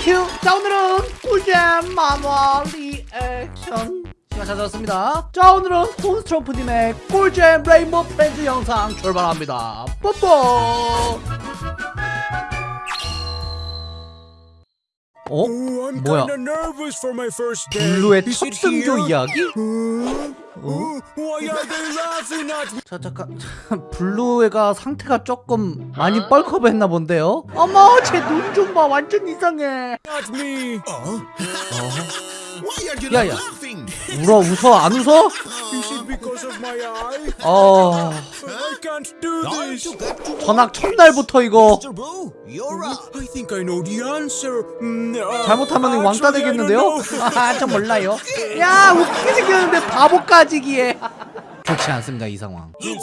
휴! 자 오늘은 꿀잼 만화 리액션 시간 찾아왔습니다 자 오늘은 콘스트로프님의 꿀잼 레인보우 프렌즈 영상 출발합니다 뽀뽀 어? Oh, 뭐야? 블루의 첫 등교? 이야기? At me? 자 잠깐 블루가 상태가 조금 많이 bulk up했나 본데요? 어머 제 눈 좀 봐. 완전 이상해. Me. 울어 웃어 안 웃어? 어... 전학 첫날부터 이거. Mm, uh, 잘못하면 왕따 되겠는데요? know. 아, 저 몰라요. 야, 웃기게 생겼는데 바보 까지기에. 좋지 않습니다, 이 상황. Oh.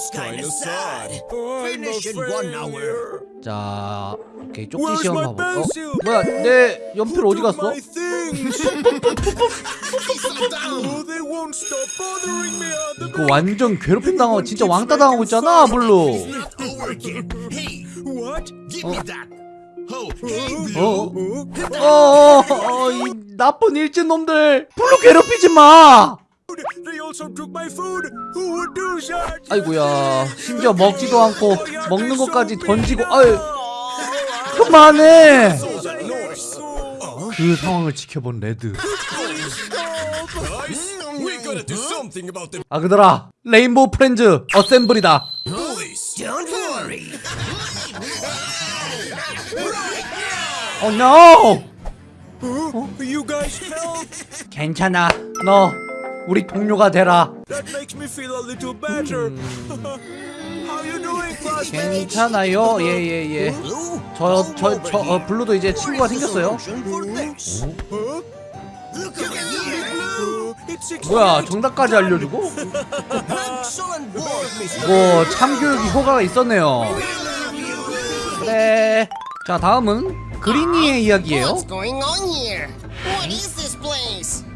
자, 오케이, 쪽지 시험 봐볼까? 어? 뭐야, 내 연필 어디 갔어? Oh, 이거 완전 괴롭힘 당하고 진짜 왕따 당하고 있잖아, 블루. Oh. 어, 어, 어, 어, 이 나쁜 일진 놈들. 블루 괴롭히지 마. 아이고야, 심지어 먹지도 않고 먹는 것까지 던지고, 아유, 그만해. 그 상황을 지켜본 레드. Them 아그들아 레인보우 프렌즈 assemble이다 You guys help. 괜찮아 너 우리 동료가 되라 That makes me feel a little better. How you doing, classmate? 괜찮아요 예예예 Blue, 저저 저 어, 블루도 이제 친구가 생겼어요 뭐야 정답까지 알려주고. 뭐 참교육이 효과가 있었네요 그래 자 다음은 그린이의 이야기예요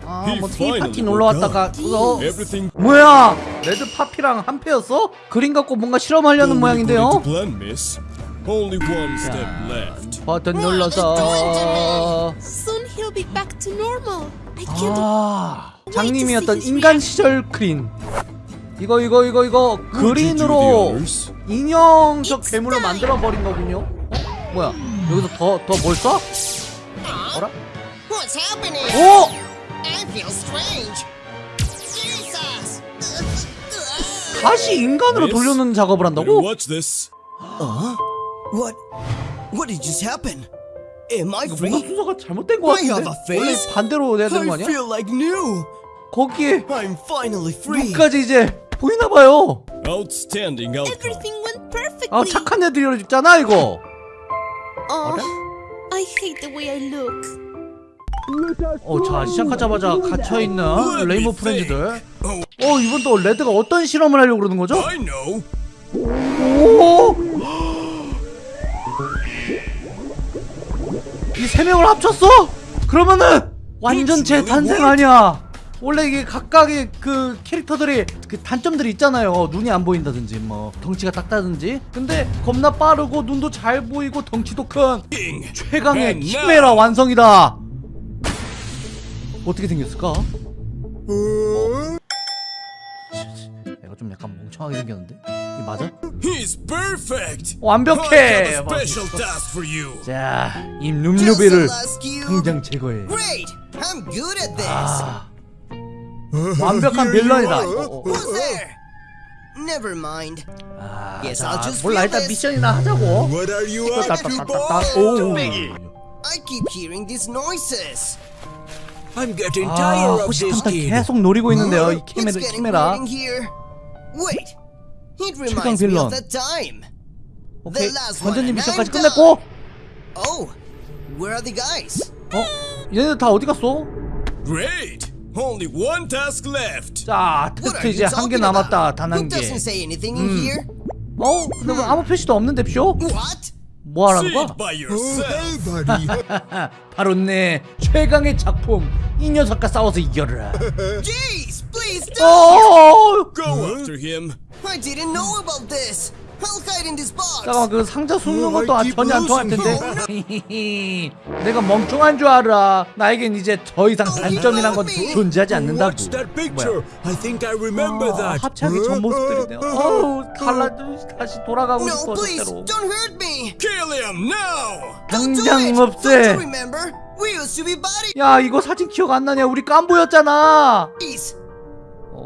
아뭐 He 테이 파티 finally 놀러 왔다가 어 Everything 뭐야 레드 파피랑 한패였어? 그린 갖고 뭔가 실험하려는 모양인데요. 버튼 눌러서. 아 장님이었던 인간 시절 그린 이거 이거 이거 이거 그린으로? 인형적 괴물로 만들어 버린 거군요 어? 뭐야 여기서 더 더 뭘 써? 어라? 오! I feel strange. Jesus! 다시 인간으로? 돌려놓는 작업을 한다고? watch this. What? What did just happen? Am I free? 뭔가 순서가 잘못된 거 I have 같은데? a face. 원래 반대로 해야 되는 거 I 아니야? feel like new. 거기에 I'm finally free. 눈까지 이제 보이나 봐요 Outstanding outcome. Everything went perfectly. 아 착한 애들이 있잖아 이거 Oh, I hate the way I look. 어, 자 시작하자마자 갇혀있는 레이모 프렌즈들. 어 이번 또 레드가 어떤 실험을 하려고 그러는 거죠? 오! 이 세 명을 합쳤어? 그러면은 완전체 탄생 아니야. 원래 이게 각각의 그 캐릭터들이 그 단점들이 있잖아요. 눈이 안 보인다든지 뭐 덩치가 작다든지. 근데 겁나 빠르고 눈도 잘 보이고 덩치도 큰 최강의 키메라 완성이다 어떻게 생겼을까? 내가 좀 약간 멍청하게 생겼는데? 이 맞아? He's perfect. 완벽해! I have a special task for you. 자, 이 cube. 당장 제거해. Great. I'm good at this. 아, 완벽한 빌런이다. 어, 어, 어. Never mind. 아, Yes, 자, I'll just 몰라 일단. 미션이나 하자고. What are you up to, boy? 오. I keep hearing these noises. I'm getting 아, tired of this kid. 계속 노리고 있는데요. 이 It's 키메라. Wait. It reminds me of that time. 오케이, The last one 관전님 and 미션까지 끝냈고. Oh, where are the guys? 어, 얘네들 다 어디 갔어? Great. Only one task left. 자, 테스트 이제 한 개 남았다. 단 한 개. doesn't say anything in here? 어, 근데 뭐 아무 표시도 없는데 쇼? What? 뭐 하라는 거야? 바로 내 최강의 작품 이 녀석과 싸워서 이겨라. Jeez, please don't! 어, Go after him. I didn't know about this. 잠깐만 그 상자 숨는 어, 것도 아- 전혀 안 통할 텐데 내가 멍청한 줄 알아 나에겐 이제 더 이상 단점이란 건 존재하지 않는다고 뭐야 아. 합체하기 전 모습들이네요 어우 갈라 다시 돌아가고 싶어 do 당장 없애 you remember? We used to be buddies. 야 이거 사진 기억 안 나냐 우리 깐보였잖아 어,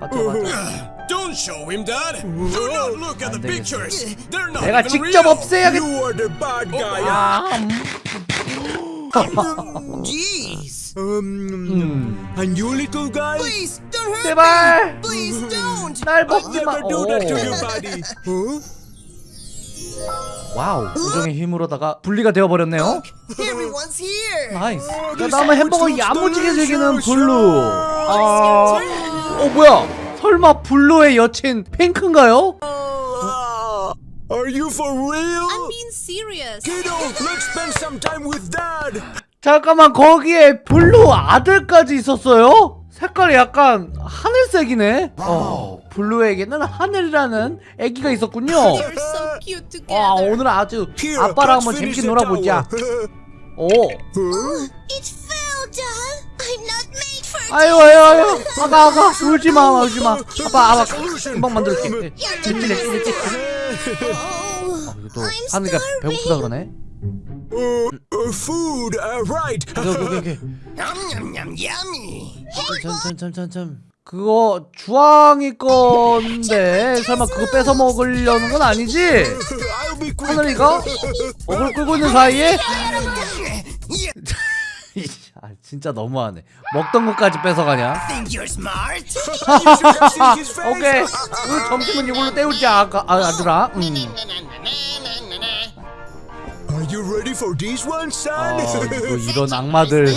맞아 맞아 Don't show him that! Do not look at the pictures! They're not 내가 even 직접 real! 없애야겠 You are the bad guy. 아, 음. Jeez. Um, and you little guy? Please, don't hurt 제발 me. Please don't. 날 I'll 먹지 마 never do that to 오. you, buddy. Huh? 와우 우정의 힘으로다가 분리가 되어버렸네요 Everyone's here. Nice Oh, 다음은 food 햄버거 야무지게 즐기는. 블루 아... 어 뭐야 설마 블루의 여친 핑크인가요? Ah, are you for real? I'm being serious. Kiddo, let's spend some time with dad. 잠깐만 거기에 블루 아들까지 있었어요? 색깔이 약간 하늘색이네 어 블루에게는 하늘이라는 애기가 있었군요 와. 오늘 아주 Here, 아빠랑 한번 재밌게 놀아보자. 오 아유 아유 아유. 아가 아가. 울지마 울지마. 아빠 아빠. 금방 만들게. 찔찔해 찔찔해 Oh, 이거 또 I'm 하늘이가 starving. 배고프다 그러네? Uh, uh, food, uh, right. 오케이 오케이 오케이 Yum yum yum yummy. 참참참참참 그거 주황이 건데 설마 그거 뺏어 먹으려는 건 아니지? 하늘이가? 먹을 끌고 있는 사이에? 아 진짜 너무하네 먹던 것까지 뺏어가냐. 오케이 오늘 점심은 이걸로 때우자 아가, 아, 아들아 음. Are you ready for this one, son? 아 이거 이런 악마들.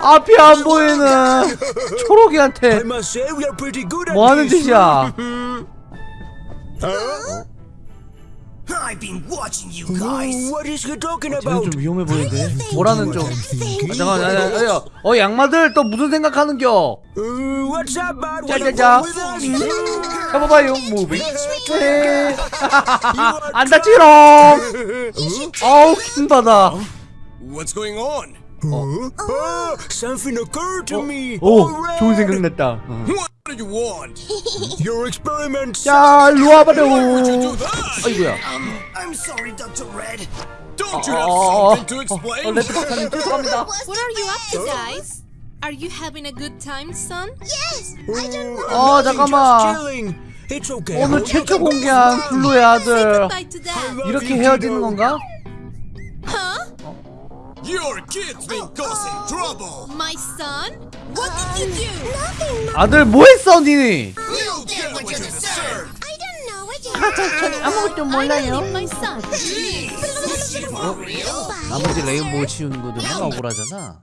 앞이 안 보이는 초록이한테 must say we are pretty good at 뭐 하는 this. 짓이야 Huh? I've been watching you Oh, guys. what is he talking 쟤는 about? 좀 위험해 보이는데 뭐라는 좀 아, 잠깐만 야, 야, 야, 어 양마들 또 무슨 생각하는겨 Uh, what's up, bud? Wanna 짜자자 with us? 해봐봐요 무비 네. 안 다치롱 어우 킹받아 What's going on? Huh? Oh, something occurred to me. 오. 좋은 생각 났다 What do you want? Your experiment. 자 일로 와봐요 Why'd you do that? 아이고야 Um, I'm sorry, Dr. Red. Don't you 어, have 어, something to 어, explain? 레드 박사님 죄송합니다 What are you up to, guys? Are you having a good time, son? Yes. 어 Nothing, 잠깐만 just chilling. It's okay. 오늘 최초 공개한. 블루의 아들 이렇게 헤어지는. 건가? Your kid's been causing trouble. My son? What did you do? Nothing. 아들 뭐했어 니니? You get what you deserve. I don't know what you 전 아무것도 I don't need my son. 나머지 레인보우 치우는 거도 맨날 억울하잖아